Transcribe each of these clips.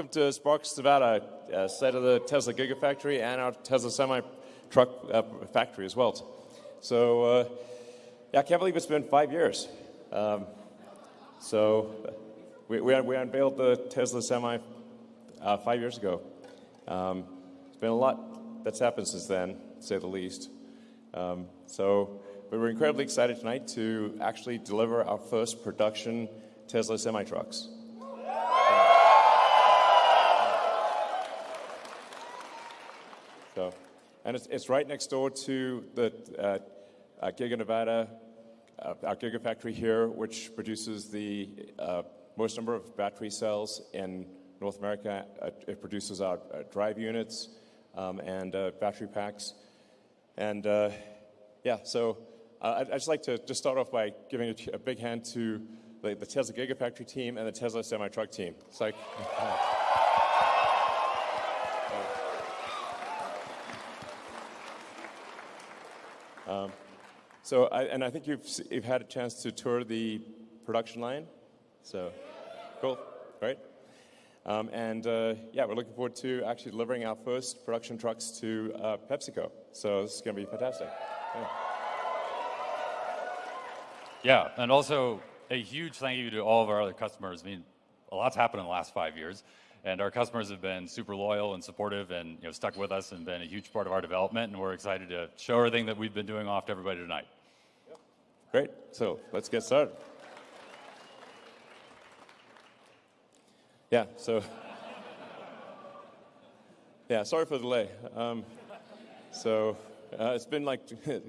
Welcome to Sparks, Nevada, uh, site of the Tesla Gigafactory and our Tesla semi truck uh, factory as well. So, uh, yeah, I can't believe it's been five years. Um, so, we, we, we, unveiled the Tesla Semi uh, five years ago. Um, it's been a lot that's happened since then, to say the least. Um, so, we were incredibly excited tonight to actually deliver our first production Tesla semi trucks. So, and it's, it's right next door to the uh, uh, Giga Nevada, uh, our Gigafactory here, which produces the uh, most number of battery cells in North America. Uh, it produces our uh, drive units um, and battery packs. And yeah, so I'd, I'd, just like to just start off by giving a, a big hand to the, the, Tesla Gigafactory team and the Tesla semi truck team. It's like. Um, so, I, and I think you've, you've had a chance to tour the production line. So, cool, right? Um, and uh, yeah, we're looking forward to actually delivering our first production trucks to uh, PepsiCo. So this is going to be fantastic. Yeah. yeah, and also a huge thank you to all of our other customers. I mean, a lot's happened in the last five years. And our customers have been super loyal and supportive and you know, stuck with us and been a huge part of our development. And we're excited to show everything that we've been doing off to everybody tonight. Great. So let's get started. Yeah, so. Yeah, sorry for the delay. Um, so uh, it's been like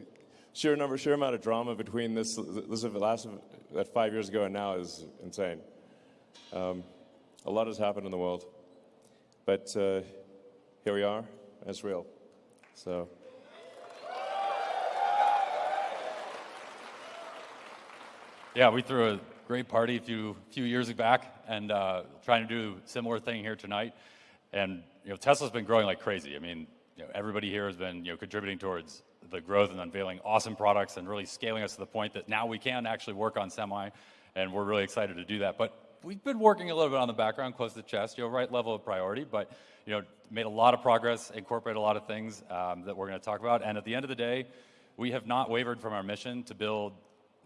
sheer number, sheer amount of drama between this, this last that five years ago and now is insane. Um, a lot has happened in the world. But uh, here we are, it's real. So. Yeah, we threw a great party a few, few years back and uh, trying to do a similar thing here tonight. And you know, Tesla's been growing like crazy. I mean, you know, everybody here has been you know, contributing towards the growth and unveiling awesome products and really scaling us to the point that now we can actually work on semi, and we're really excited to do that. But we've been working a little bit on the background, close to the chest, you know, right level of priority, but you know, made a lot of progress, incorporated a lot of things um, that we're going to talk about. And at the end of the day, we have not wavered from our mission to build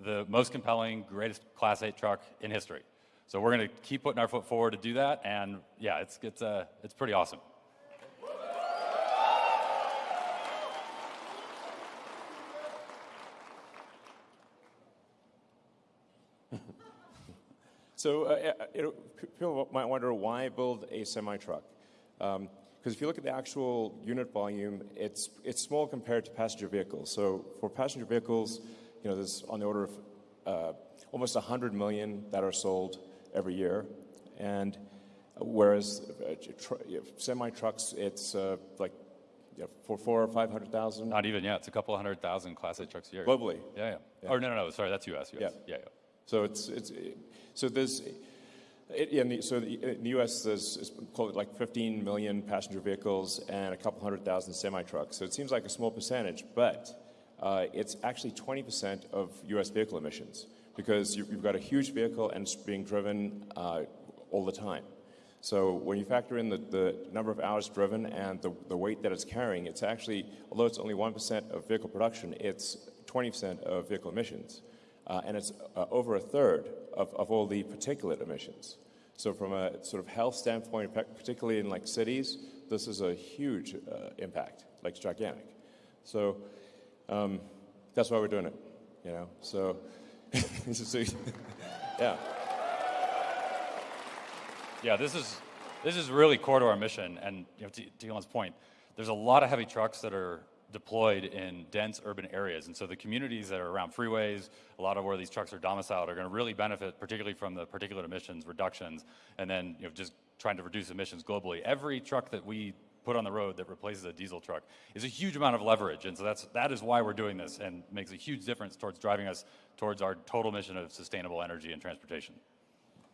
the most compelling, greatest Class 8 truck in history. So we're going to keep putting our foot forward to do that, and yeah, it's it's uh, it's pretty awesome. So uh, uh people might wonder why build a semi-truck? Because um, if you look at the actual unit volume, it's, it's small compared to passenger vehicles. So for passenger vehicles, you know, there's on the order of uh, almost 100 million that are sold every year. And whereas uh, semi trucks, it's uh, like yeah, for four or 500,000. Not even, yeah. It's a couple hundred thousand Class 8 trucks a year. Globally. Yeah, yeah. yeah. Or no, no, no. Sorry, that's US. US. Yeah. yeah, yeah. So it's, it's so there's in the, so the, in the U.S. there's like 15 million passenger vehicles and a couple hundred thousand semi trucks. So it seems like a small percentage, but uh, it's actually 20% of U.S. vehicle emissions because you, have got a huge vehicle and it's being driven uh, all the time. So when you factor in the, the number of hours driven and the, the weight that it's carrying, it's actually, although it's only 1% of vehicle production, it's 20% of vehicle emissions uh, and it's uh, over a third of, of all the particulate emissions. So from a sort of health standpoint, particularly in like cities, this is a huge uh, impact, like it's gigantic. So um, that's why we're doing it, you know. So, yeah. Yeah, this is this is really core to our mission, and you know, to, to Elon's point, there's a lot of heavy trucks that are deployed in dense urban areas. And so the communities that are around freeways, a lot of where these trucks are domiciled, are going to really benefit, particularly from the particulate emissions reductions, and then you know, just trying to reduce emissions globally. Every truck that we put on the road that replaces a diesel truck is a huge amount of leverage. And so that's, that is why we're doing this and makes a huge difference towards driving us towards our total mission of sustainable energy and transportation.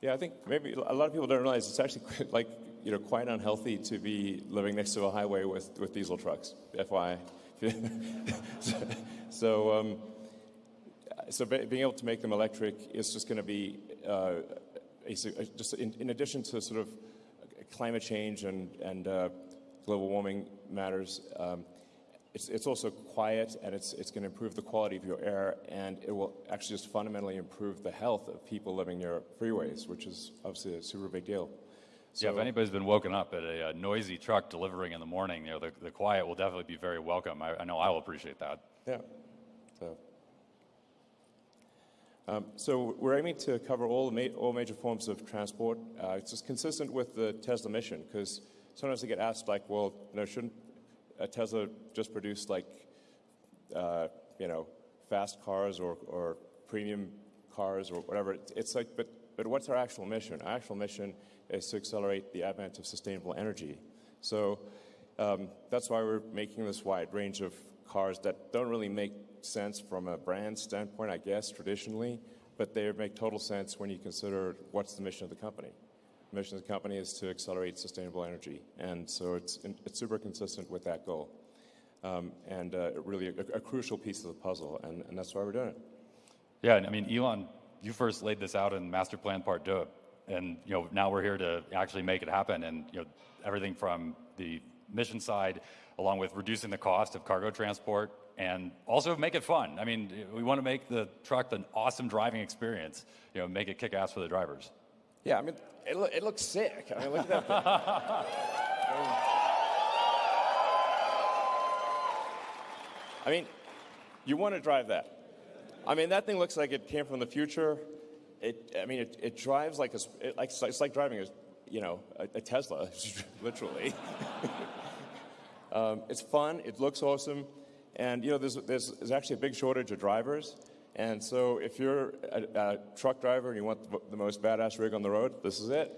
Yeah, I think maybe a lot of people don't realize it's actually like, you know, quite unhealthy to be living next to a highway with, with diesel trucks, FYI. so, um, so being able to make them electric is just going to be uh, a, just in, in, addition to sort of climate change and, and uh, global warming matters. Um, it's, it's also quiet and it's, it's going to improve the quality of your air and it will actually just fundamentally improve the health of people living near freeways, which is obviously a super big deal. So, yeah, if anybody's been woken up at a, a, noisy truck delivering in the morning, you know, the, the quiet will definitely be very welcome. I, I know I will appreciate that. Yeah. So, um, so we're aiming to cover all, ma all major forms of transport. Uh, it's just consistent with the Tesla mission because sometimes they get asked like, well, you know, shouldn't a Tesla just produce like, uh, you know, fast cars or, or premium cars or whatever? It's like, but, but what's our actual mission? Our actual mission is to accelerate the advent of sustainable energy. So um, that's why we're making this wide range of cars that don't really make sense from a brand standpoint, I guess, traditionally, but they make total sense when you consider what's the mission of the company. The mission of the company is to accelerate sustainable energy, and so it's, it's super consistent with that goal. Um, and uh, really a, a, crucial piece of the puzzle, and, and that's why we're doing it. Yeah, I mean, Elon, you first laid this out in Master Plan Part 2 and you know now we're here to actually make it happen. And you know everything from the mission side along with reducing the cost of cargo transport and also make it fun. I mean we want to make the truck an awesome driving experience you know make it kick ass for the drivers. Yeah i mean it, lo- it looks sick. I mean look at that i mean you want to drive that. I mean that thing looks like it came from the future it, I mean, it, it drives like a, it, like, it's like driving a, you know, a, a Tesla, literally. um, it's fun. It looks awesome. And, you know, there's, there's, there's actually a big shortage of drivers. And so if you're a, a truck driver and you want the, the, most badass rig on the road, this is it.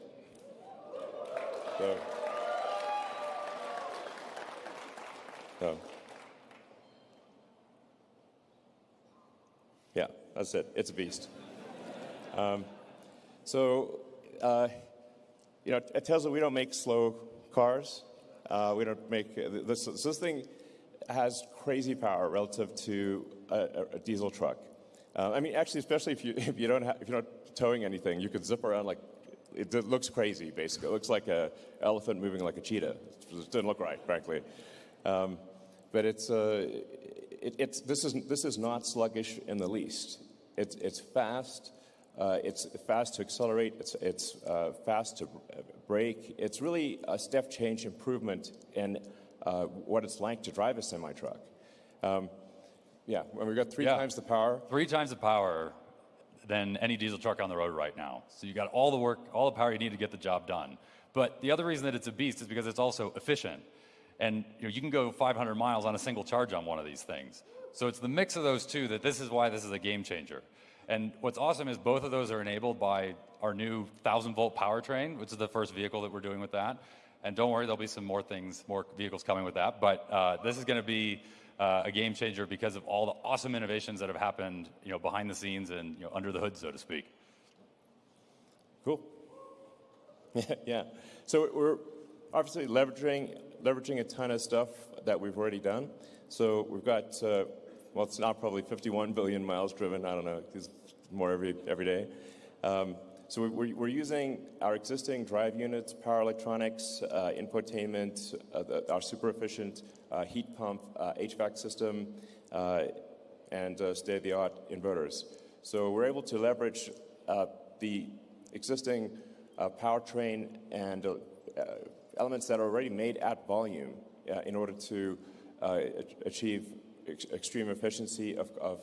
So, so. Yeah, that's it. It's a beast. Um, so, uh, you know, at Tesla, we don't make slow cars. Uh, we don't make this. This thing has crazy power relative to a, a diesel truck. Uh, I mean, actually, especially if you if you don't have, if you're not towing anything, you could zip around like it, it looks crazy. Basically, it looks like an elephant moving like a cheetah. It doesn't look right, frankly. Um, but it's, uh, it, it's this is this is not sluggish in the least. It's it's fast. Uh, it's fast to accelerate, it's, it's uh, fast to brake. It's really a step change improvement in uh, what it's like to drive a semi truck. Um, yeah, when we got three yeah. times the power. Three times the power than any diesel truck on the road right now. So you got all the work, all the power you need to get the job done. But the other reason that it's a beast is because it's also efficient. And you, know, you can go 500 miles on a single charge on one of these things. So it's the mix of those two that this is why this is a game changer. And what's awesome is both of those are enabled by our new 1000 volt powertrain, which is the first vehicle that we're doing with that. And don't worry, there'll be some more things, more vehicles coming with that. But uh, this is going to be uh, a game changer because of all the awesome innovations that have happened, you know, behind the scenes and you know, under the hood, so to speak. Cool. yeah. So we're obviously leveraging leveraging a ton of stuff that we've already done. So we've got uh, well, it's not probably 51 billion miles driven. I don't know. There's more every, every day. Um, so we're, we're, using our existing drive units, power electronics, uh, infotainment, uh, the, our super efficient uh, heat pump, uh, HVAC system, uh, and uh, state-of-the-art inverters. So we're able to leverage the existing powertrain and elements that are already made at volume in order to achieve ex extreme efficiency of, of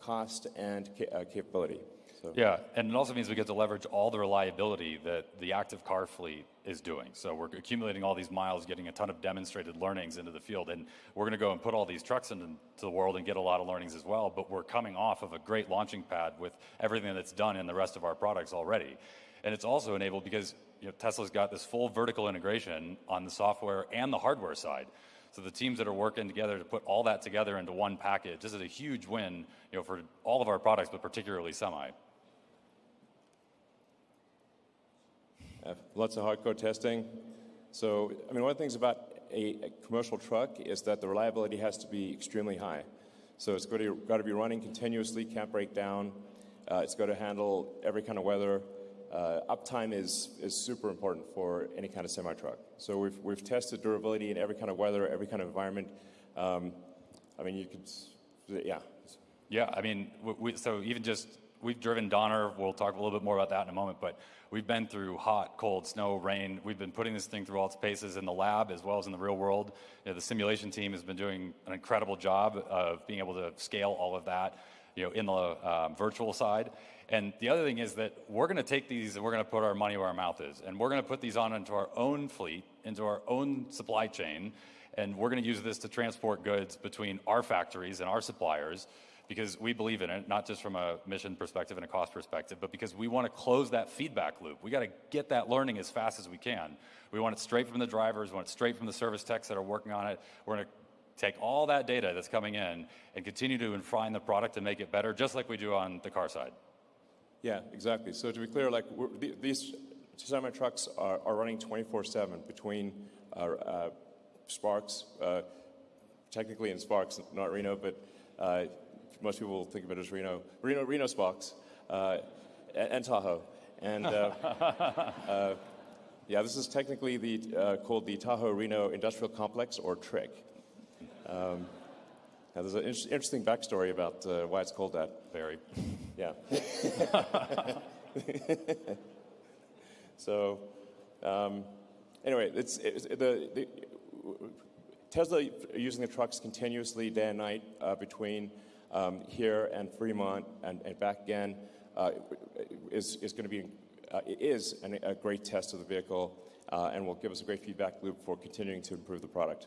cost and ca uh, capability. So. Yeah, and it also means we get to leverage all the reliability that the active car fleet is doing. So we're accumulating all these miles, getting a ton of demonstrated learnings into the field, and we're going to go and put all these trucks into the world and get a lot of learnings as well. But we're coming off of a great launching pad with everything that's done in the rest of our products already, and it's also enabled because you know, Tesla's got this full vertical integration on the software and the hardware side. So the teams that are working together to put all that together into one package, this is a huge win you know, for all of our products, but particularly Semi. Uh, lots of hardcore testing. So, I mean, one of the things about a, a, commercial truck is that the reliability has to be extremely high. So it's got to, got to be running continuously, can't break down. Uh, it's got to handle every kind of weather. Uh, uptime is, is super important for any kind of semi truck. So we've, we've tested durability in every kind of weather, every kind of environment. Um, I mean, you could, yeah. Yeah, I mean, we, so even just we've driven Donner. We'll talk a little bit more about that in a moment, but we've been through hot, cold, snow, rain. We've been putting this thing through all its paces in the lab as well as in the real world. You know, the simulation team has been doing an incredible job of being able to scale all of that, you know, in the um, virtual side. And the other thing is that we're going to take these and we're going to put our money where our mouth is, and we're going to put these on into our own fleet, into our own supply chain, and we're going to use this to transport goods between our factories and our suppliers because we believe in it, not just from a mission perspective and a cost perspective, but because we want to close that feedback loop. We got to get that learning as fast as we can. We want it straight from the drivers, we want it straight from the service techs that are working on it. We're going to take all that data that's coming in and continue to refine the product and make it better, just like we do on the car side. Yeah, exactly. So to be clear, like these semi trucks are, are running 24/7 between uh, uh, Sparks, uh, technically in Sparks, not Reno, but uh, most people think of it as Reno, Reno, Reno Sparks, uh, and, and, Tahoe. And uh, uh, yeah, this is technically the, uh, called the Tahoe Reno Industrial Complex, or TRIC. Um, now, there's an in- interesting backstory about uh, why it's called that. Very. Yeah. so, um, anyway, it's, it's the, the, Tesla using the trucks continuously day and night uh, between um, here and Fremont and, and back again uh, is, is going to be uh, is an, a great test of the vehicle uh, and will give us a great feedback loop for continuing to improve the product.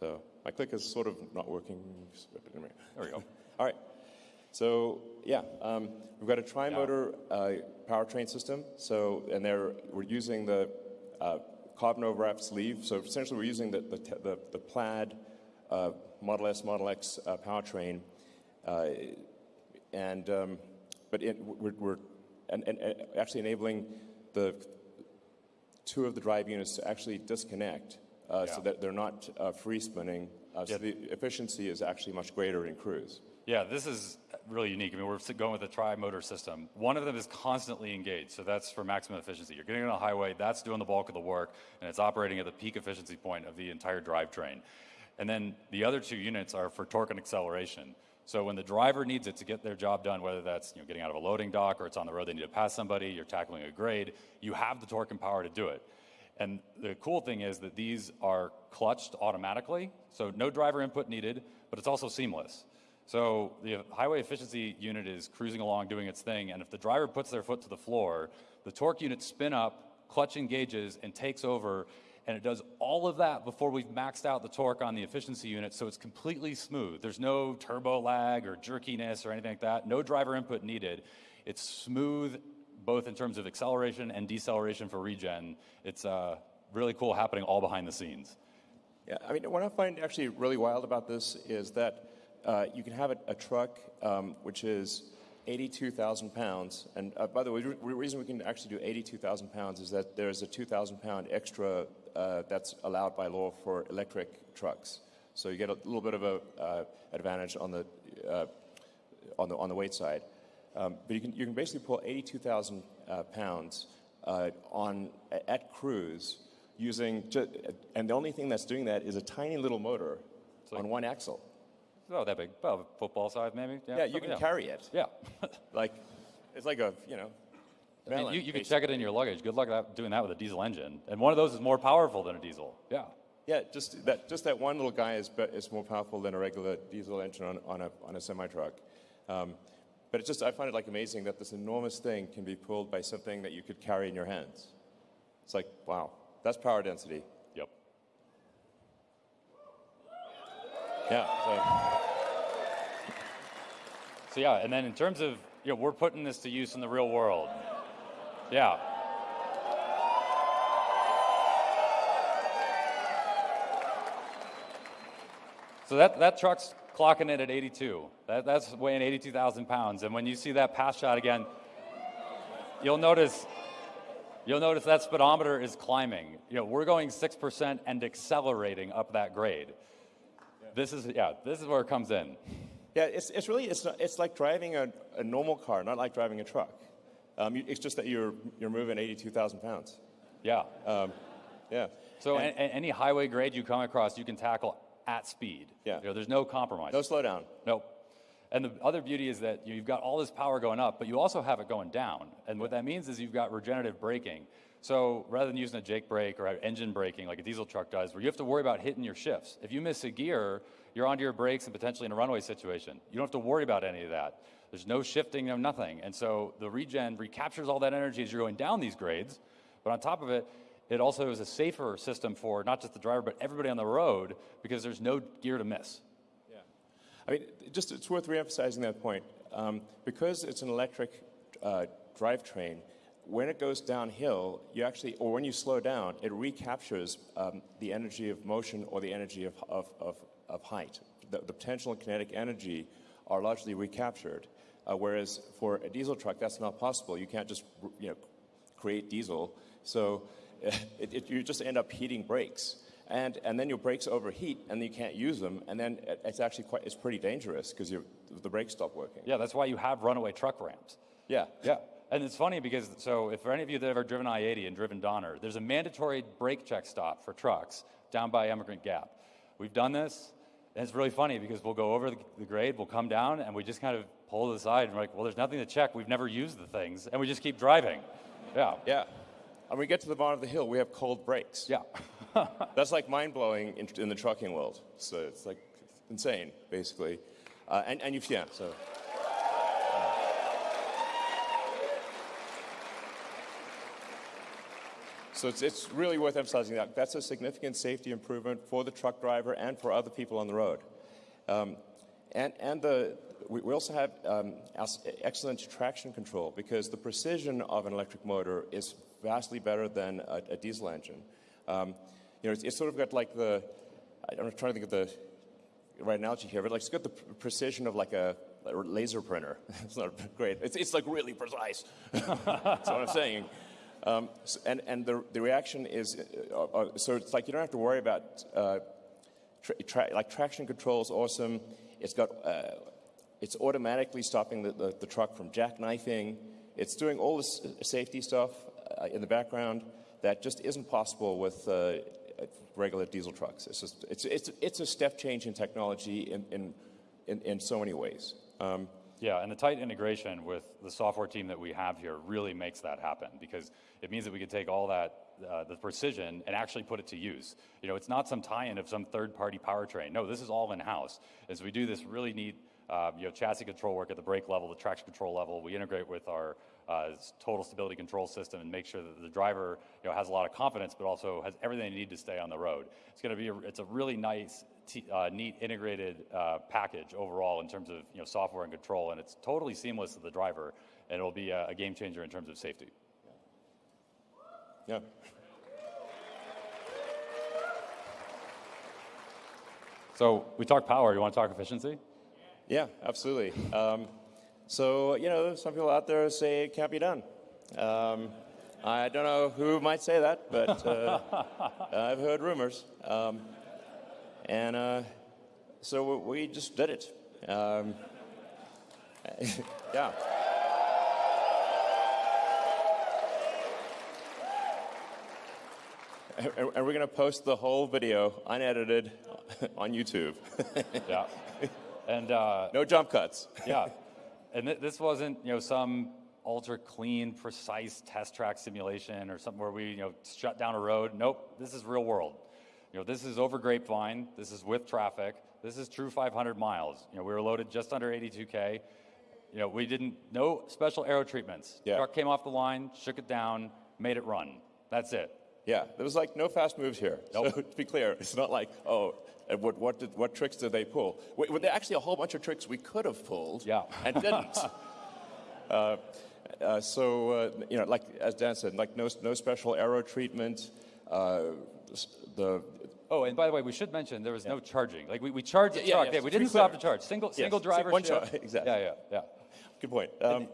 So my click is sort of not working. There we go. All right. So yeah, um, we've got a tri-motor uh, powertrain system. So and we're using the uh, carbon overwrap sleeve. So essentially, we're using the, the, the, the plaid uh, Model S, Model X uh, powertrain, uh, and um, but it, we're, we're and, and, and, actually enabling the two of the drive units to actually disconnect uh, yeah. so that they're not uh, free spinning. Uh, so the efficiency is actually much greater in cruise. Yeah, this is really unique. I mean, we're going with a tri-motor system. One of them is constantly engaged, so that's for maximum efficiency. You're getting on a highway, that's doing the bulk of the work, and it's operating at the peak efficiency point of the entire drivetrain. And then the other two units are for torque and acceleration. So when the driver needs it to get their job done, whether that's you know, getting out of a loading dock or it's on the road, they need to pass somebody, you're tackling a grade, you have the torque and power to do it. And the cool thing is that these are clutched automatically, so no driver input needed, but it's also seamless. So the highway efficiency unit is cruising along doing its thing, and if the driver puts their foot to the floor, the torque unit spin up, clutch engages, and takes over, and it does all of that before we've maxed out the torque on the efficiency unit, so it's completely smooth. There's no turbo lag or jerkiness or anything like that. No driver input needed. It's smooth, both in terms of acceleration and deceleration for regen. It's uh, really cool happening all behind the scenes. Yeah, I mean, what I find actually really wild about this is that uh, you can have a, a truck um, which is 82,000 pounds. And uh, by the way, the reason we can actually do 82,000 pounds is that there's a 2,000 pound extra uh, that's allowed by law for electric trucks. So you get a little bit of an uh, advantage on the, uh, on the on the weight side. Um, but you can you can basically pull 82,000 uh, pounds on at cruise using, just, and the only thing that's doing that is a tiny little motor like, on one axle. Oh, that big. Well, football size, maybe. Yeah, yeah you can yeah. carry it. Yeah. like, it's like a, you know. I mean, you, you can check it in your luggage. Good luck doing that with a diesel engine. And one of those is more powerful than a diesel. Yeah. Yeah, just that, just that one little guy is, is more powerful than a regular diesel engine on, on a, on a semi truck. Um, but it's just, I find it like amazing that this enormous thing can be pulled by something that you could carry in your hands. It's like, wow, that's power density. Yep. Yeah. So. So yeah, and then in terms of, you know, we're putting this to use in the real world. Yeah. So that, that truck's clocking it at 82. That, that's weighing 82,000 pounds. And when you see that pass shot again, you'll notice you'll notice that speedometer is climbing. You know, we're going 6% and accelerating up that grade. This is yeah, this is where it comes in. Yeah, it's, it's really, it's, not, it's like driving a, a normal car, not like driving a truck. Um, you, it's just that you're, you're moving 82,000 pounds. Yeah. Um, Yeah. So And- any highway grade you come across, you can tackle at speed. Yeah. You know, there's no compromise. no slowdown. Nope. And the other beauty is that you've got all this power going up, but you also have it going down. And what that means is you've got regenerative braking. So rather than using a Jake brake or engine braking like a diesel truck does, where you have to worry about hitting your shifts. If you miss a gear, you're onto your brakes and potentially in a runaway situation. You don't have to worry about any of that. There's no shifting, no nothing. And so the regen recaptures all that energy as you're going down these grades. But on top of it, it also is a safer system for not just the driver, but everybody on the road because there's no gear to miss. Yeah. I mean, just it's worth reemphasizing that point. Um, because it's an electric uh, drivetrain, when it goes downhill, you actually, or when you slow down, it recaptures um, the energy of motion or the energy of, of, of, of height. The, the potential and kinetic energy are largely recaptured. Uh, whereas for a diesel truck, that's not possible. You can't just, you know, create diesel. So it, it, you just end up heating brakes. And, and then your brakes overheat and you can't use them. And then it- it's actually quite, it's pretty dangerous because the brakes stop working. Yeah, that's why you have runaway truck ramps. Yeah. Yeah. And it's funny because, so if for any of you that have ever driven I 80 and driven Donner, there's a mandatory brake check stop for trucks down by Emigrant Gap. We've done this, and it's really funny because we'll go over the, the grade, we'll come down, and we just kind of pull to the side and we're like, well, there's nothing to check. We've never used the things, and we just keep driving. Yeah. Yeah. And we get to the bottom of the hill, we have cold brakes. Yeah. That's like mind blowing in, in the trucking world. So it's like insane, basically. Uh, and, and you've, yeah, so. So it's, it's really worth emphasizing that. That's a significant safety improvement for the truck driver and for other people on the road. Um, and and the, we, we also have um, excellent traction control because the precision of an electric motor is vastly better than a, a diesel engine. Um, you know, it's, it's sort of got like the, I'm trying to think of the right analogy here, but like it's got the precision of like a, laser printer. it's not great. It's, it's like really precise. That's what I'm saying. Um, s- and and the, the reaction is, uh, uh, so it's like you don't have to worry about, uh, tra- tra- like traction control is awesome. It's got, uh, it's automatically stopping the, the, the truck from jackknifing. It's doing all this safety stuff uh, in the background that just isn't possible with uh, regular diesel trucks. It's just, it's, it's, it's a step change in technology in, in, in, in so many ways. Um, Yeah, and the tight integration with the software team that we have here really makes that happen because it means that we can take all that, uh, the precision, and actually put it to use. You know, it's not some tie-in of some third-party powertrain. No, this is all in-house. As we do this really neat, uh, you know, chassis control work at the brake level, the traction control level, we integrate with our uh, total stability control system and make sure that the driver, you know, has a lot of confidence, but also has everything they need to stay on the road. It's going to be, a, it's a really nice, t- uh, neat integrated uh, package overall in terms of you know software and control, and it's totally seamless to the driver, and it'll be a, a game changer in terms of safety. yeah. So we talk power. You want to talk efficiency? Yeah, absolutely. Um, so, you know, some people out there say it can't be done. Um, I don't know who might say that, but uh, I've heard rumors. Um, and uh, so we just did it. Um, yeah. And we're going to post the whole video unedited on YouTube. Yeah. And uh, no jump cuts. yeah, and th- this wasn't you know some ultra clean, precise test track simulation or something where we you know shut down a road. Nope, this is real world. You know, this is over Grapevine. This is with traffic. This is true 500 miles. You know, we were loaded just under 82k. You know, we didn't no special aero treatments. Yeah. Truck came off the line, shook it down, made it run. That's it. Yeah, there was like no fast moves here. Nope. So to be clear, it's not like, oh, what, what, did, what tricks did they pull? Wait, well, there are actually a whole bunch of tricks we could have pulled Yeah. and didn't. uh, uh, so, uh, you know, like as Dan said, like no, no special aero treatment. Uh, the, Oh, and by the way, we should mention there was no charging. Like we, we charged the Yeah, yeah, truck. yeah, Yeah, we didn't stop to charge. Single Yes, single driver. one shift. charge, exactly. Yeah, yeah, yeah. good point. Um,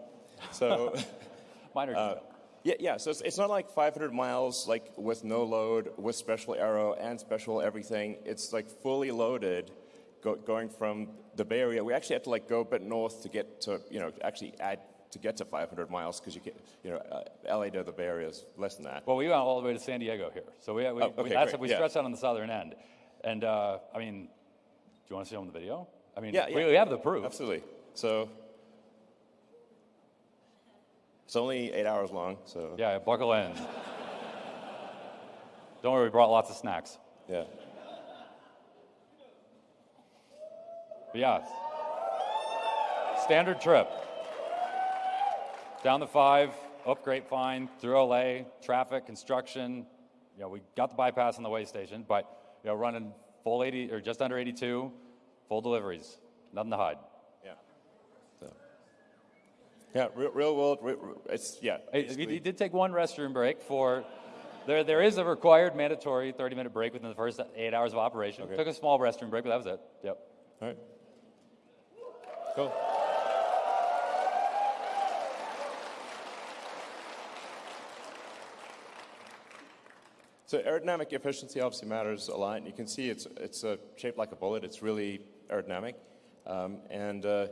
so, Minor uh, detail. Yeah, yeah. So it's, it's not like 500 miles, like with no load, with special aero and special everything. It's like fully loaded, go, going from the Bay Area, we actually had to like go a bit north to get to, you know, actually add to get to 500 miles because you get, you know, uh, LA to the Bay Area is less than that. Well, we went all the way to San Diego here, so we, we, Oh, we that's we yeah. stretched out on the southern end, and uh, I mean, do you want to see on the video? I mean, Yeah, we, yeah. we have the proof. Absolutely. So it's only eight hours long. So Yeah, buckle in. Don't worry, we brought lots of snacks. yeah. But yeah, standard trip. Down the five, up Grapevine, through LA, traffic, construction. You know, we got the bypass on the way station, but you know, running full 80 or just under 82, full deliveries, nothing to hide. Yeah. Real, real world. It's yeah. Basically- We did take one restroom break for. There, there is a required mandatory 30 minute break within the first eight hours of operation. Okay. Took a small restroom break, but that was it. Yep. All right. Cool. So aerodynamic efficiency obviously matters a lot. And you can see it's it's uh, shaped like a bullet. It's really aerodynamic, um, and uh,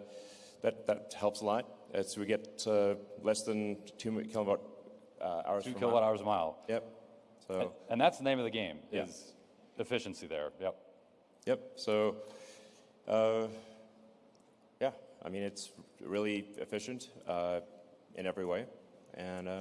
that that helps a lot. As we get uh, less than two kilowatt uh, hours. Two kilowatt mile. hours a mile. Yep. So. And that's the name of the game, Yeah. is efficiency there. Yep. Yep. So, uh, yeah, I mean, it's really efficient uh, in every way. And uh,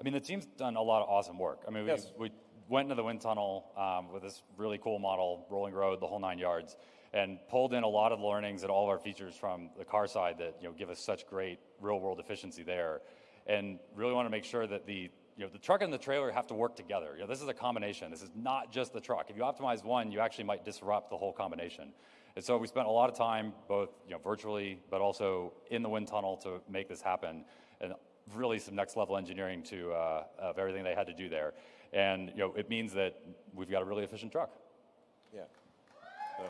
I mean, the team's done a lot of awesome work. I mean, we, Yes. we went into the wind tunnel um, with this really cool model, rolling road, the whole nine yards, and pulled in a lot of learnings and all of our features from the car side that you know give us such great real world efficiency there, and really want to make sure that the you know the truck and the trailer have to work together. You know, this is a combination. This is not just the truck. If you optimize one, you actually might disrupt the whole combination. And so we spent a lot of time, both you know, virtually, but also in the wind tunnel to make this happen, and really some next level engineering to uh, of everything they had to do there. And you know, it means that we've got a really efficient truck. yeah. So.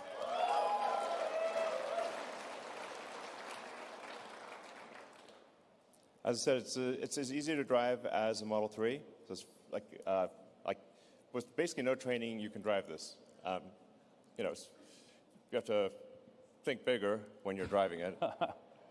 As I said, it's, uh, it's as easy to drive as a Model 3. So it's like, uh, like with basically no training, you can drive this. Um, you know, you have to think bigger when you're driving it.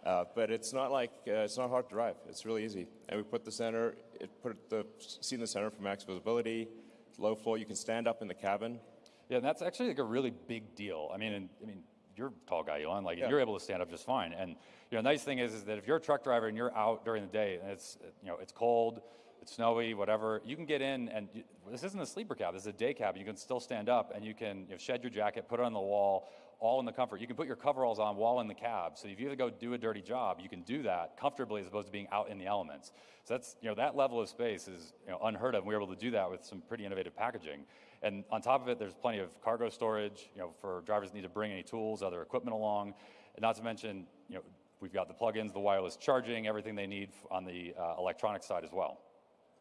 Uh, but it's not like uh, it's not hard to drive. It's really easy. And we put the center, it put the seat in the center for max visibility. Low floor, you can stand up in the cabin. Yeah, and that's actually like a really big deal. I mean, and, I mean, you're a tall guy, Elon. Like Yeah. you're able to stand up just fine. And you know, nice thing is, is that if you're a truck driver and you're out during the day and it's you know it's cold, it's snowy, whatever, you can get in and you, this isn't a sleeper cab. This is a day cab. You can still stand up and you can you know, shed your jacket, put it on the wall, all in the comfort. You can put your coveralls on while in the cab. So if you have to go do a dirty job, you can do that comfortably as opposed to being out in the elements. So that's you know that level of space is you know unheard of. And we were able to do that with some pretty innovative packaging. And on top of it, there's plenty of cargo storage. You know, for drivers that need to bring any tools, other equipment along. And not to mention, you know, we've got the plugins, the wireless charging, everything they need on the uh, electronic side as well.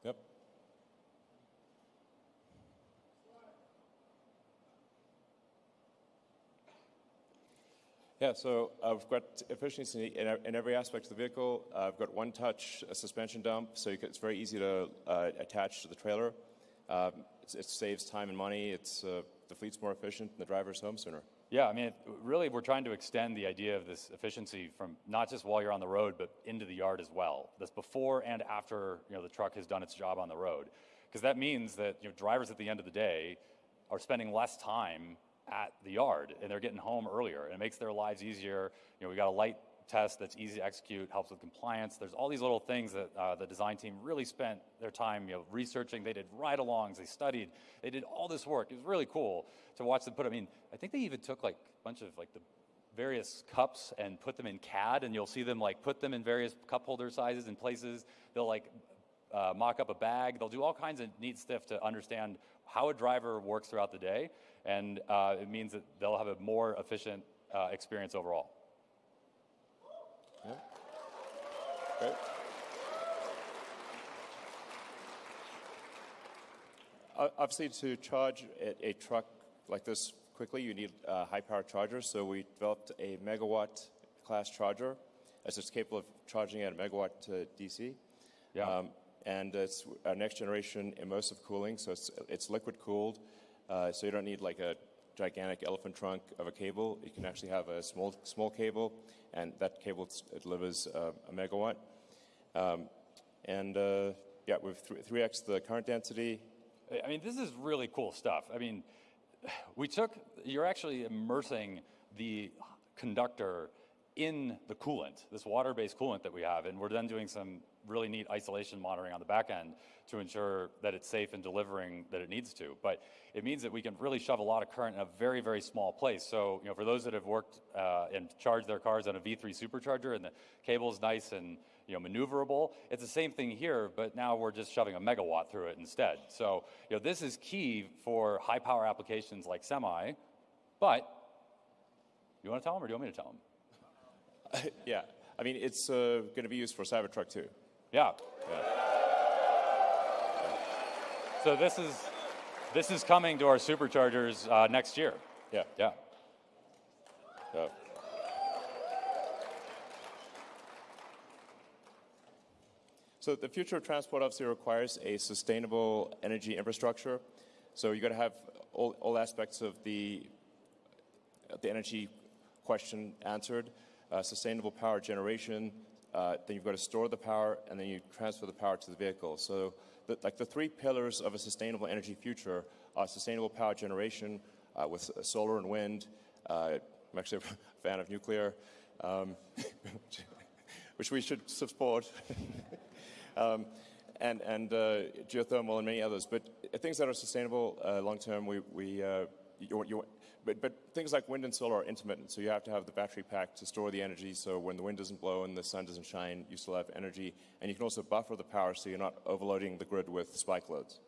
Yep. Yeah, so uh, we've got efficiency in, in every aspect of the vehicle. Uh, I've got one-touch uh, suspension dump, so you can, it's very easy to uh, attach to the trailer. Um, it's, it saves time and money. It's uh, the fleet's more efficient, and the driver's home sooner. Yeah, I mean, really, we're trying to extend the idea of this efficiency from not just while you're on the road, but into the yard as well. That's before and after you know the truck has done its job on the road, because that means that you know drivers at the end of the day are spending less time at the yard and they're getting home earlier. And it makes their lives easier. You know, we got a light test that's easy to execute, helps with compliance. There's all these little things that uh, the design team really spent their time, you know, researching. They did ride-alongs, they studied, they did all this work. It was really cool to watch them put. I mean, I think they even took like a bunch of like the various cups and put them in CAD, and you'll see them like put them in various cup holder sizes and places. They'll like uh, mock up a bag. They'll do all kinds of neat stuff to understand how a driver works throughout the day, and uh, it means that they'll have a more efficient uh, experience overall. Great. O- Obviously, to charge a, a truck like this quickly, you need a high-power charger. So we developed a megawatt class charger, as it's capable of charging at a megawatt to DC. Yeah. Um, and it's our next generation immersive cooling, so it's, it's liquid cooled, uh, so you don't need like a gigantic elephant trunk of a cable. You can actually have a small, small cable, and that cable delivers uh, a megawatt. Um, and uh, yeah, th- 3x the current density. I mean, this is really cool stuff. I mean, we took, you're actually immersing the conductor in the coolant, this water-based coolant that we have, and we're then doing some really neat isolation monitoring on the back end to ensure that it's safe and delivering that it needs to. But it means that we can really shove a lot of current in a very, very small place. So, you know, for those that have worked uh, and charged their cars on a V3 supercharger and the cable is nice and you know, maneuverable. It's the same thing here, but now we're just shoving a megawatt through it instead. So, you know, this is key for high power applications like semi, but you want to tell them or do you want me to tell them? yeah, I mean, it's uh, going to be used for Cybertruck too. Yeah. So this is, this is coming to our superchargers uh, next year. Yeah. Yeah. yeah. So the future of transport obviously requires a sustainable energy infrastructure. So you've got to have all, all aspects of the, the energy question answered. Uh, sustainable power generation, uh, then you've got to store the power, and then you transfer the power to the vehicle. So the, like the three pillars of a sustainable energy future are sustainable power generation uh, with solar and wind. Uh, I'm actually a fan of nuclear, um, which we should support. um, and, and uh, geothermal and many others. But things that are sustainable uh, long term, we, we you, you, but, but things like wind and solar are intermittent, so you have to have the battery pack to store the energy. So when the wind doesn't blow and the sun doesn't shine, you still have energy, and you can also buffer the power so you're not overloading the grid with spike loads.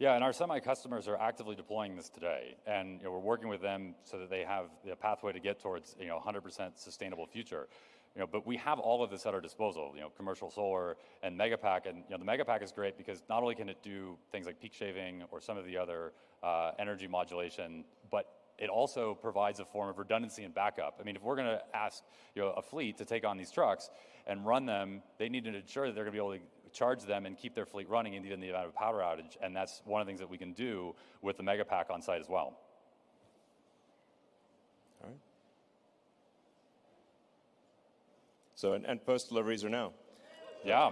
Yeah, and our semi customers are actively deploying this today, and you know, we're working with them so that they have the pathway to get towards you know 100% sustainable future. You know, but we have all of this at our disposal. You know, commercial solar and Megapack, and you know, the Megapack is great because not only can it do things like peak shaving or some of the other uh, energy modulation, but it also provides a form of redundancy and backup. I mean, if we're going to ask you know, a fleet to take on these trucks and run them, they need to ensure that they're going to be able to charge them and keep their fleet running in the, in the event of a power outage. And that's one of the things that we can do with the Megapack on site as well. All right. So, and, and post deliveries are now. Yeah.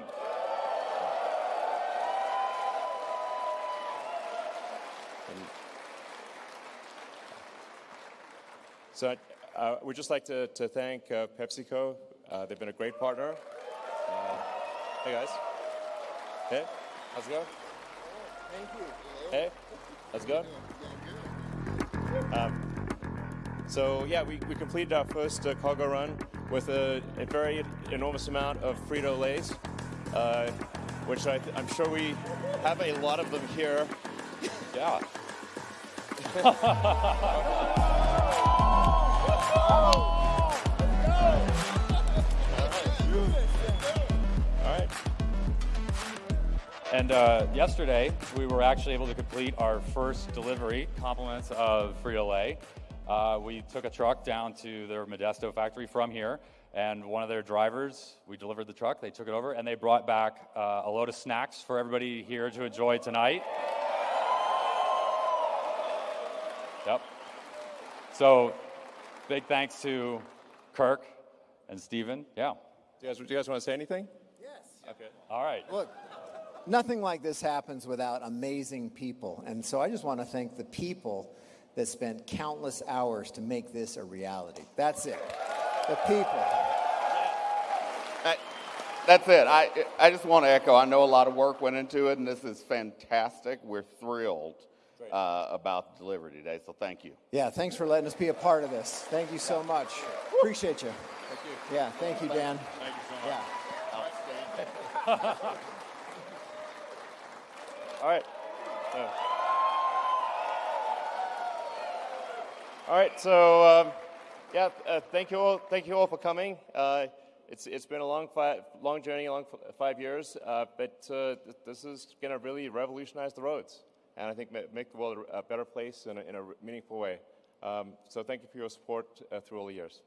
So uh, we'd just like to, to thank uh, PepsiCo. Uh, they've been a great partner. Uh, hey, guys. Hey, how's it going? Thank you. Hey, how's it going? Um, so yeah, we, we completed our first uh, cargo run with a, a very enormous amount of Frito-Lays, uh, which I th- I'm sure we have a lot of them here. Yeah. And uh, yesterday, we were actually able to complete our first delivery, compliments of Frito-Lay. Uh, we took a truck down to their Modesto factory from here, and one of their drivers, we delivered the truck, they took it over, and they brought back uh, a load of snacks for everybody here to enjoy tonight. Yep. So, big thanks to Kirk and Steven. Yeah. Do you guys, do you guys want to say anything? Yes. Okay. All right. Look, nothing like this happens without amazing people. And so I just want to thank the people that spent countless hours to make this a reality. That's it. The people. I- That's it. I, I just want to echo. I know a lot of work went into it, and this is fantastic. We're thrilled uh, about delivery today, so thank you. Yeah, thanks for letting us be a part of this. Thank you so much. Appreciate you. Thank you. Yeah, thank you, Dan. Thank you so much. Yeah. All right. So- all right. So, um, yeah. Uh, thank you all. Thank you all for coming. Uh, it's it's been a long five, long journey, a long f- five years. Uh, but uh, th- this is going to really revolutionize the roads, and I think make the world a better place in a, in a meaningful way. Um, so, thank you for your support uh, through all the years.